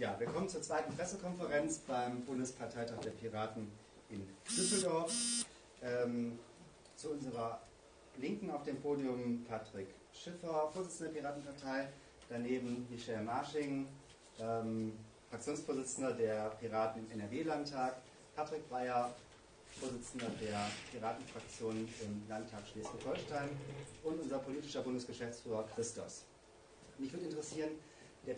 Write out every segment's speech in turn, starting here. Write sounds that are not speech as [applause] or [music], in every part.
Ja, wir zur zweiten Pressekonferenz beim Bundesparteitag der Piraten in Düsseldorf. Ähm, zu unserer Linken auf dem Podium Patrick Schiffer, Vorsitzender der Piratenpartei, daneben Michel Marsching, ähm, Fraktionsvorsitzender der Piraten im NRW-Landtag, Patrick Breyer, Vorsitzender der Piratenfraktion im Landtag Schleswig-Holstein und unser politischer Bundesgeschäftsführer Christos. Mich würde interessieren, der,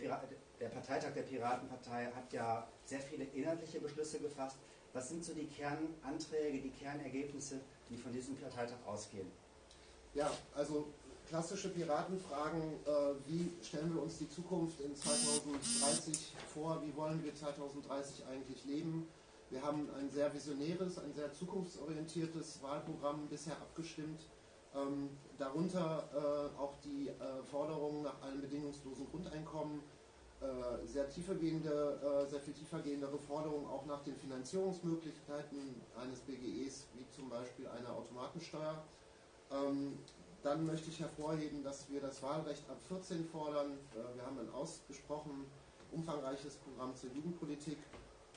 der, Parteitag der Piratenpartei hat ja sehr viele inhaltliche Beschlüsse gefasst. Was sind so die Kernanträge, die Kernergebnisse, die von diesem Parteitag ausgehen? Ja, also klassische Piratenfragen, äh, wie stellen wir uns die Zukunft in 2030 vor, wie wollen wir 2030 eigentlich leben, wir haben ein sehr visionäres, ein sehr zukunftsorientiertes Wahlprogramm bisher abgestimmt. Ähm, darunter äh, auch die äh, Forderungen nach einem bedingungslosen Grundeinkommen, äh, sehr tiefergehende, äh, sehr viel tiefergehendere Forderungen auch nach den Finanzierungsmöglichkeiten eines BGEs, wie zum Beispiel einer Automatensteuer. Ähm, dann möchte ich hervorheben, dass wir das Wahlrecht ab 14 fordern. Äh, wir haben ein ausgesprochen umfangreiches Programm zur Jugendpolitik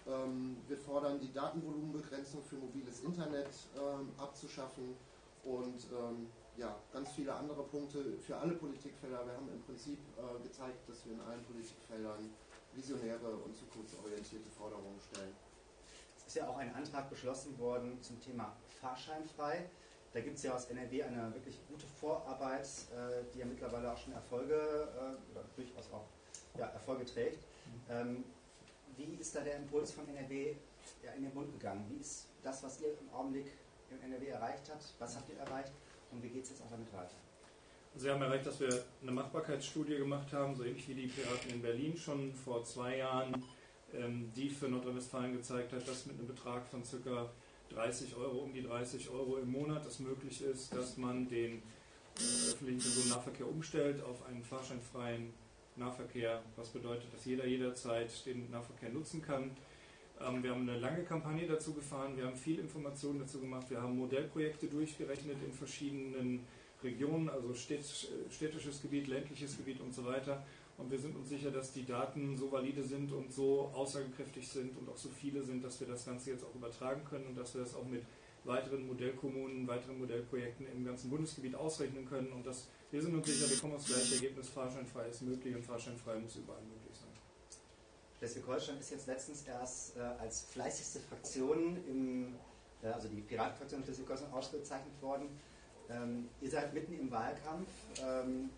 ähm, wir fordern die Datenvolumenbegrenzung für mobiles Internet ähm, abzuschaffen und ähm, ja, ganz viele andere Punkte für alle Politikfelder. Wir haben im Prinzip äh, gezeigt, dass wir in allen Politikfeldern visionäre und zukunftsorientierte Forderungen stellen. Es ist ja auch ein Antrag beschlossen worden zum Thema Fahrscheinfrei. Da gibt es ja aus NRW eine wirklich gute Vorarbeit, äh, die ja mittlerweile auch schon Erfolge äh, oder durchaus auch ja, Erfolge trägt. Mhm. Wie ist da der Impuls von NRW ja, in den Bund gegangen? Wie ist das, was ihr im Augenblick im NRW erreicht habt? Was habt ihr erreicht und wie geht es jetzt auch damit weiter? Sie haben erreicht, dass wir eine Machbarkeitsstudie gemacht haben, so ähnlich wie die Piraten in Berlin schon vor zwei Jahren, ähm, die für Nordrhein-Westfalen gezeigt hat, dass mit einem Betrag von ca. 30 Euro, um die 30 Euro im Monat es möglich ist, dass man den äh, öffentlichen Personennahverkehr umstellt auf einen fahrscheinfreien Nahverkehr, was bedeutet, dass jeder jederzeit den Nahverkehr nutzen kann. Ähm, wir haben eine lange Kampagne dazu gefahren, wir haben viel Informationen dazu gemacht, wir haben Modellprojekte durchgerechnet in verschiedenen Regionen, also städtisches Gebiet, ländliches Gebiet und so weiter. Und wir sind uns sicher, dass die Daten so valide sind und so aussagekräftig sind und auch so viele sind, dass wir das Ganze jetzt auch übertragen können und dass wir das auch mit weiteren Modellkommunen, weiteren Modellprojekten im ganzen Bundesgebiet ausrechnen können. Und das, wir sind uns sicher, wir kommen aufs gleiche Ergebnis, fahrscheinfrei ist möglich und fahrscheinfrei muss überall möglich sein. Schleswig-Holstein ist jetzt letztens erst äh, als fleißigste Fraktion, im, äh, also die Piratenfraktion Schleswig-Holstein ausgezeichnet worden. Ähm, ihr seid mitten im Wahlkampf. Ähm,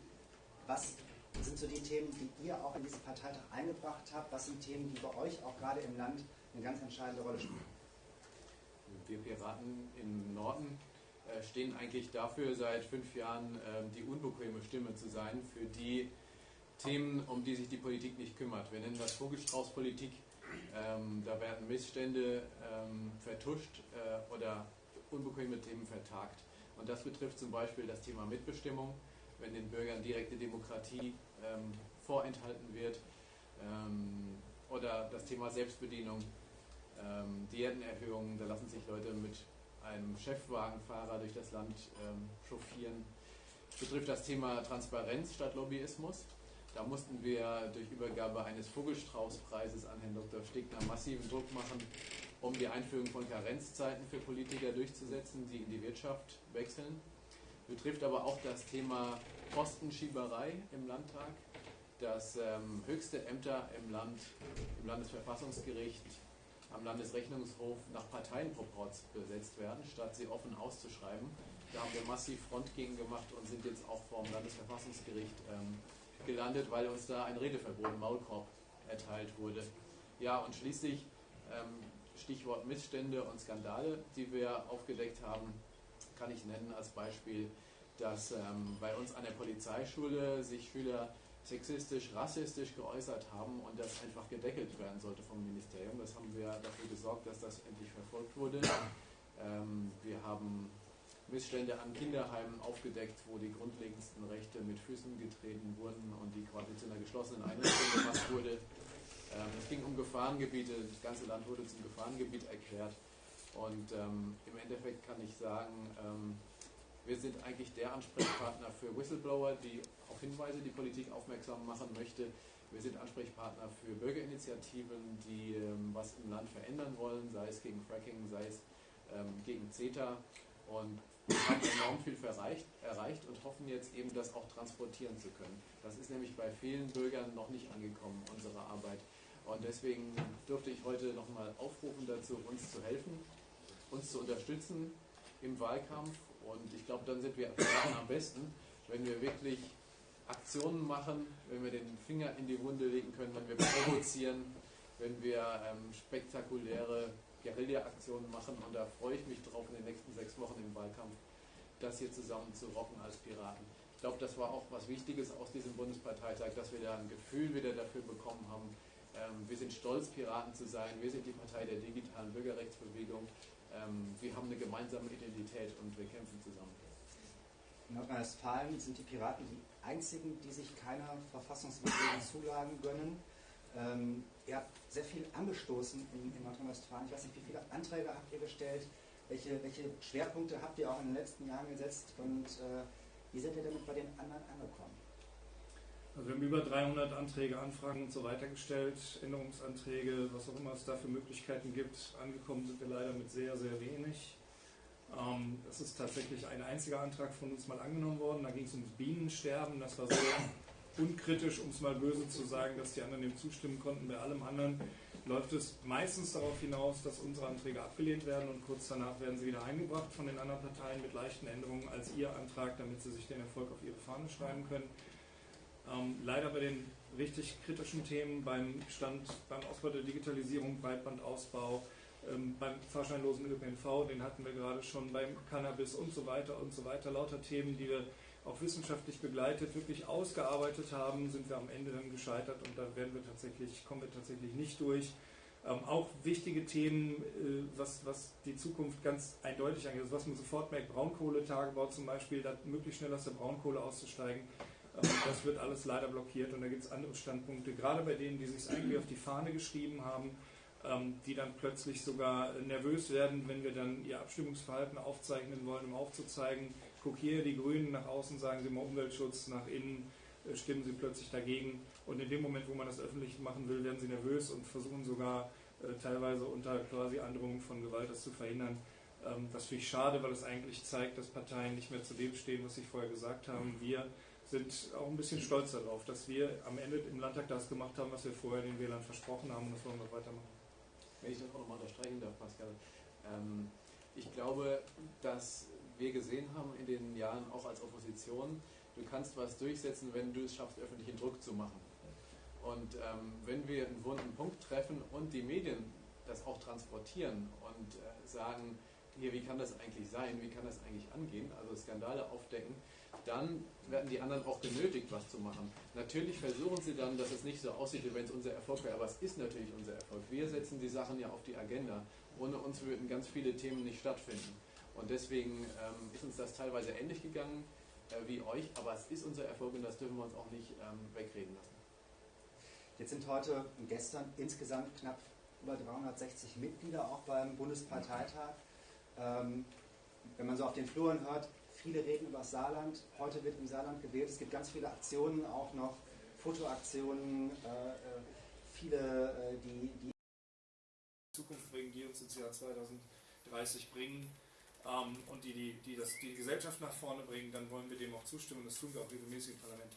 was sind so die Themen, die ihr auch in diesen Parteitag eingebracht habt? Was sind Themen, die bei euch auch gerade im Land eine ganz entscheidende Rolle spielen? wir Piraten im Norden äh, stehen eigentlich dafür, seit fünf Jahren äh, die unbequeme Stimme zu sein für die Themen, um die sich die Politik nicht kümmert. Wir nennen das Vogelstraußpolitik. Ähm, da werden Missstände ähm, vertuscht äh, oder unbequeme Themen vertagt. Und das betrifft zum Beispiel das Thema Mitbestimmung, wenn den Bürgern direkte Demokratie ähm, vorenthalten wird, ähm, oder das Thema Selbstbedienung ähm, Diätenerhöhungen, da lassen sich Leute mit einem Chefwagenfahrer durch das Land ähm, chauffieren. Betrifft das Thema Transparenz statt Lobbyismus. Da mussten wir durch Übergabe eines Vogelstraußpreises an Herrn Dr. Stegner massiven Druck machen, um die Einführung von Karenzzeiten für Politiker durchzusetzen, die in die Wirtschaft wechseln. Betrifft aber auch das Thema Postenschieberei im Landtag, dass ähm, höchste Ämter im Land, im Landesverfassungsgericht am Landesrechnungshof nach Parteienproports besetzt werden, statt sie offen auszuschreiben. Da haben wir massiv Front gegen gemacht und sind jetzt auch vor dem Landesverfassungsgericht ähm, gelandet, weil uns da ein Redeverbot, Maulkorb, erteilt wurde. Ja, und schließlich ähm, Stichwort Missstände und Skandale, die wir aufgedeckt haben, kann ich nennen als Beispiel, dass ähm, bei uns an der Polizeischule sich Schüler sexistisch, rassistisch geäußert haben und das einfach gedeckelt werden sollte vom Ministerium. Das haben wir dafür gesorgt, dass das endlich verfolgt wurde. Ähm, wir haben Missstände an Kinderheimen aufgedeckt, wo die grundlegendsten Rechte mit Füßen getreten wurden und die quasi zu einer geschlossenen Einrichtung gemacht wurde. Ähm, es ging um Gefahrengebiete, das ganze Land wurde zum Gefahrengebiet erklärt. Und ähm, im Endeffekt kann ich sagen, ähm, wir sind eigentlich der Ansprechpartner für Whistleblower, die auf Hinweise die Politik aufmerksam machen möchte. Wir sind Ansprechpartner für Bürgerinitiativen, die ähm, was im Land verändern wollen, sei es gegen Fracking, sei es ähm, gegen CETA. Und wir haben enorm viel erreicht, erreicht und hoffen jetzt eben, das auch transportieren zu können. Das ist nämlich bei vielen Bürgern noch nicht angekommen, unsere Arbeit. Und deswegen durfte ich heute nochmal aufrufen dazu, uns zu helfen, uns zu unterstützen im Wahlkampf. Und ich glaube, dann sind wir am besten, wenn wir wirklich Aktionen machen, wenn wir den Finger in die Wunde legen können, wenn wir provozieren, wenn wir ähm, spektakuläre Guerilla-Aktionen machen. Und da freue ich mich drauf in den nächsten sechs Wochen im Wahlkampf, das hier zusammen zu rocken als Piraten. Ich glaube, das war auch was Wichtiges aus diesem Bundesparteitag, dass wir da ein Gefühl wieder dafür bekommen haben. Ähm, wir sind stolz, Piraten zu sein. Wir sind die Partei der digitalen Bürgerrechtsbewegung. Ähm, wir haben eine gemeinsame Identität und wir kämpfen zusammen. In Nordrhein-Westfalen sind die Piraten die einzigen, die sich keiner verfassungswidrigen [laughs] Zulagen gönnen. Ähm, ihr habt sehr viel angestoßen in, in Nordrhein-Westfalen. Ich weiß nicht, wie viele Anträge habt ihr gestellt? Welche, welche Schwerpunkte habt ihr auch in den letzten Jahren gesetzt? Und äh, wie seid ihr damit bei den anderen angekommen? Also wir haben über 300 Anträge, Anfragen und so weiter gestellt, Änderungsanträge, was auch immer es da für Möglichkeiten gibt. Angekommen sind wir leider mit sehr, sehr wenig. Ähm, es ist tatsächlich ein einziger Antrag von uns mal angenommen worden. Da ging es ums Bienensterben. Das war so unkritisch, um es mal böse zu sagen, dass die anderen dem zustimmen konnten. Bei allem anderen läuft es meistens darauf hinaus, dass unsere Anträge abgelehnt werden und kurz danach werden sie wieder eingebracht von den anderen Parteien mit leichten Änderungen als ihr Antrag, damit sie sich den Erfolg auf ihre Fahne schreiben können. Ähm, leider bei den richtig kritischen Themen beim Stand, beim Ausbau der Digitalisierung, Breitbandausbau, ähm, beim fahrscheinlosen ÖPNV, den hatten wir gerade schon beim Cannabis und so weiter und so weiter. Lauter Themen, die wir auch wissenschaftlich begleitet, wirklich ausgearbeitet haben, sind wir am Ende dann gescheitert und da werden wir tatsächlich, kommen wir tatsächlich nicht durch. Ähm, auch wichtige Themen, äh, was, was die Zukunft ganz eindeutig angeht, also was man sofort merkt, Braunkohletagebau zum Beispiel, da möglichst schnell aus der Braunkohle auszusteigen, ähm, das wird alles leider blockiert und da gibt es andere Standpunkte, gerade bei denen, die sich eigentlich auf die Fahne geschrieben haben, ähm, die dann plötzlich sogar nervös werden, wenn wir dann ihr Abstimmungsverhalten aufzeichnen wollen, um aufzuzeigen, guck hier, die Grünen nach außen sagen sie mal Umweltschutz, nach innen äh, stimmen sie plötzlich dagegen. Und in dem Moment, wo man das öffentlich machen will, werden sie nervös und versuchen sogar äh, teilweise unter quasi Androhung von Gewalt das zu verhindern. Ähm, das finde ich schade, weil es eigentlich zeigt, dass Parteien nicht mehr zu dem stehen, was sie vorher gesagt haben. Wir sind auch ein bisschen stolz darauf, dass wir am Ende im Landtag das gemacht haben, was wir vorher den Wählern versprochen haben und das wollen wir weitermachen. Wenn ich das auch nochmal unterstreichen darf, Pascal. Ähm, ich glaube, dass wir gesehen haben in den Jahren auch als Opposition, du kannst was durchsetzen, wenn du es schaffst, öffentlichen Druck zu machen. Und ähm, wenn wir einen wunden Punkt treffen und die Medien das auch transportieren und äh, sagen, hier, wie kann das eigentlich sein, wie kann das eigentlich angehen, also Skandale aufdecken, dann werden die anderen auch genötigt, was zu machen. Natürlich versuchen sie dann, dass es nicht so aussieht, wie wenn es unser Erfolg wäre, aber es ist natürlich unser Erfolg. Wir setzen die Sachen ja auf die Agenda. Ohne uns würden ganz viele Themen nicht stattfinden. Und deswegen ähm, ist uns das teilweise ähnlich gegangen äh, wie euch, aber es ist unser Erfolg und das dürfen wir uns auch nicht ähm, wegreden lassen. Jetzt sind heute und gestern insgesamt knapp über 360 Mitglieder auch beim Bundesparteitag. Ähm, wenn man so auf den Fluren hört, Viele reden über das Saarland. Heute wird im Saarland gewählt. Es gibt ganz viele Aktionen, auch noch Fotoaktionen, äh, äh viele, äh, die, die Zukunft bringen, die uns ins Jahr 2030 bringen ähm, und die, die, die das, die Gesellschaft nach vorne bringen, dann wollen wir dem auch zustimmen das tun wir auch regelmäßig im Parlament.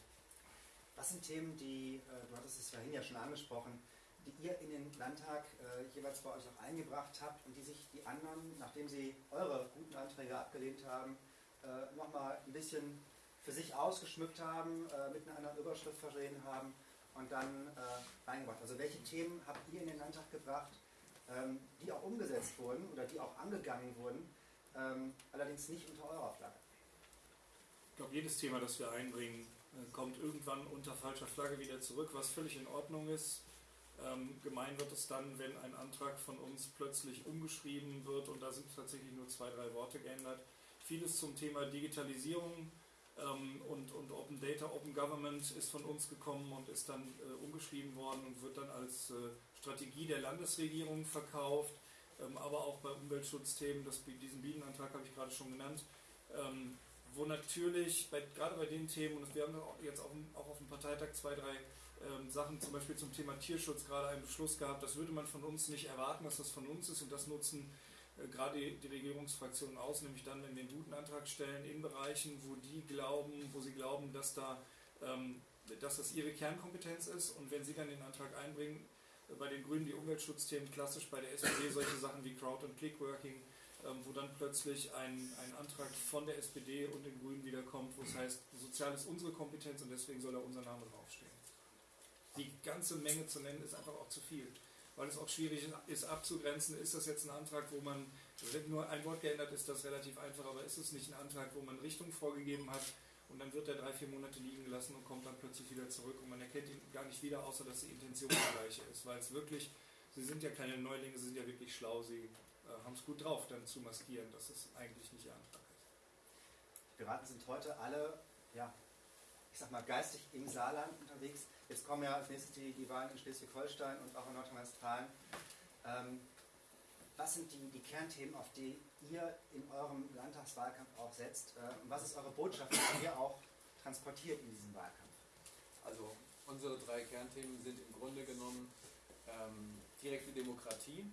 Was sind Themen, die, äh, du hattest es vorhin ja schon angesprochen, die ihr in den Landtag äh, jeweils bei euch auch eingebracht habt und die sich die anderen, nachdem sie eure guten Anträge abgelehnt haben, äh, nochmal ein bisschen für sich ausgeschmückt haben, äh, mit einer anderen Überschrift versehen haben und dann äh, reingebracht. Also welche Themen habt ihr in den Landtag gebracht, ähm, die auch umgesetzt wurden oder die auch angegangen wurden, ähm, allerdings nicht unter eurer Flagge? Ich glaube, jedes Thema, das wir einbringen, äh, kommt irgendwann unter falscher Flagge wieder zurück, was völlig in Ordnung ist. Ähm, gemein wird es dann, wenn ein Antrag von uns plötzlich umgeschrieben wird und da sind tatsächlich nur zwei, drei Worte geändert vieles zum Thema Digitalisierung ähm, und, und Open Data, Open Government ist von uns gekommen und ist dann äh, umgeschrieben worden und wird dann als äh, Strategie der Landesregierung verkauft, aber auch bei Umweltschutzthemen, das, diesen Bienenantrag habe ich gerade schon genannt, ähm, wo natürlich, bei, gerade bei den Themen, und wir haben jetzt auch, auch auf dem Parteitag zwei, drei ähm, Sachen, zum Beispiel zum Thema Tierschutz, gerade einen Beschluss gehabt, das würde man von uns nicht erwarten, dass das von uns ist und das nutzen äh, gerade die, die Regierungsfraktionen aus, nämlich dann, wenn wir einen guten Antrag stellen in Bereichen, wo die glauben, wo sie glauben, dass da ähm, dass das ihre Kernkompetenz ist. Und wenn sie dann den Antrag einbringen, bei den Grünen die Umweltschutzthemen klassisch, bei der SPD solche Sachen wie Crowd- und Clickworking, ähm, wo dann plötzlich ein, ein Antrag von der SPD und den Grünen wiederkommt, wo es heißt, sozial ist unsere Kompetenz und deswegen soll da unser Name draufstehen. Die ganze Menge zu nennen ist einfach auch zu viel weil es auch schwierig ist abzugrenzen, ist das jetzt ein Antrag, wo man, wenn nur ein Wort geändert ist, das relativ einfach, aber ist es nicht ein Antrag, wo man Richtung vorgegeben hat und dann wird er drei, vier Monate liegen gelassen und kommt dann plötzlich wieder zurück und man erkennt ihn gar nicht wieder, außer dass die Intention die gleiche ist, weil es wirklich, sie sind ja keine Neulinge, sie sind ja wirklich schlau, sie äh, haben es gut drauf, dann zu maskieren, dass es eigentlich nicht ihr Antrag ist. Die Piraten sind heute alle, ja, ich sag mal, geistig im Saarland unterwegs. Jetzt kommen ja als nächstes die, die Wahlen in Schleswig-Holstein und auch in Nordrhein-Westfalen. Ähm, was sind die, die, Kernthemen, auf die ihr in eurem Landtagswahlkampf auch setzt? Äh, und was ist eure Botschaft, die ihr auch transportiert in diesem Wahlkampf? Also unsere drei Kernthemen sind im Grunde genommen ähm, direkte Demokratie.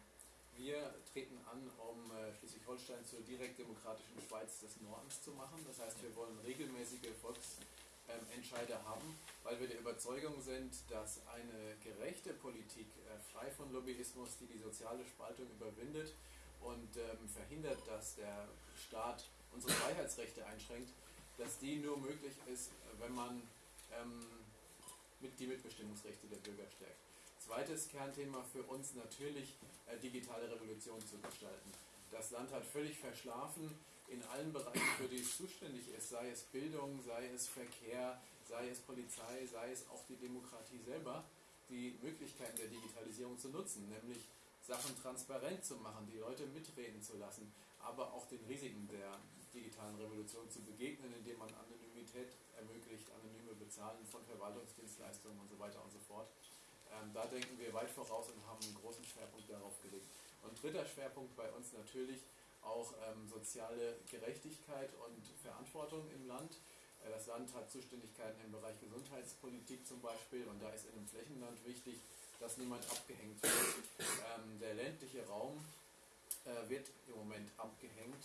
Wir treten an, um äh, Schleswig-Holstein zur direktdemokratischen Schweiz des Nordens zu machen. Das heißt, wir wollen regelmäßige Volks Entscheider haben, weil wir der Überzeugung sind, dass eine gerechte Politik, äh, frei von Lobbyismus, die die soziale Spaltung überwindet und ähm, verhindert, dass der Staat unsere Freiheitsrechte einschränkt, dass die nur möglich ist, wenn man ähm, mit die Mitbestimmungsrechte der Bürger stärkt. Zweites Kernthema für uns natürlich äh, digitale Revolution zu gestalten. Das Land hat völlig verschlafen, in allen Bereichen, für die es zuständig ist, sei es Bildung, sei es Verkehr, sei es Polizei, sei es auch die Demokratie selber, die Möglichkeiten der Digitalisierung zu nutzen, nämlich Sachen transparent zu machen, die Leute mitreden zu lassen, aber auch den Risiken der digitalen Revolution zu begegnen, indem man Anonymität ermöglicht, anonyme Bezahlen von Verwaltungsdienstleistungen und so weiter und so fort. Ähm, da denken wir weit voraus und haben einen großen Schwerpunkt darauf gelegt. Und dritter Schwerpunkt bei uns natürlich auch ähm, soziale Gerechtigkeit und Verantwortung im Land. Äh, das Land hat Zuständigkeiten im Bereich Gesundheitspolitik zum Beispiel und da ist in einem Flächenland wichtig, dass niemand abgehängt wird. Ähm, der ländliche Raum äh, wird im Moment abgehängt,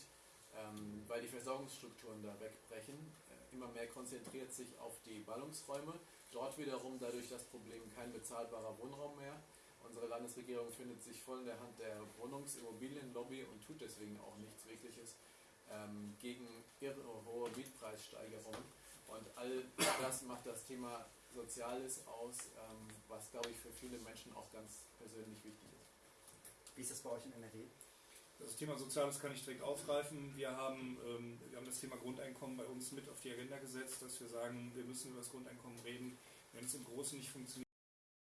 ähm, weil die Versorgungsstrukturen da wegbrechen. Äh, immer mehr konzentriert sich auf die Ballungsräume. Dort wiederum dadurch das Problem kein bezahlbarer Wohnraum mehr. Unsere Landesregierung findet sich voll in der Hand der Wohnungsimmobilienlobby und tut deswegen auch nichts Wirkliches ähm, gegen irre hohe Mietpreissteigerungen. Und all das macht das Thema Soziales aus, ähm, was, glaube ich, für viele Menschen auch ganz persönlich wichtig ist. Wie ist das bei euch in NRW? Das Thema Soziales kann ich direkt aufgreifen. Wir haben, ähm, wir haben das Thema Grundeinkommen bei uns mit auf die Agenda gesetzt, dass wir sagen, wir müssen über das Grundeinkommen reden. Wenn es im Großen nicht funktioniert,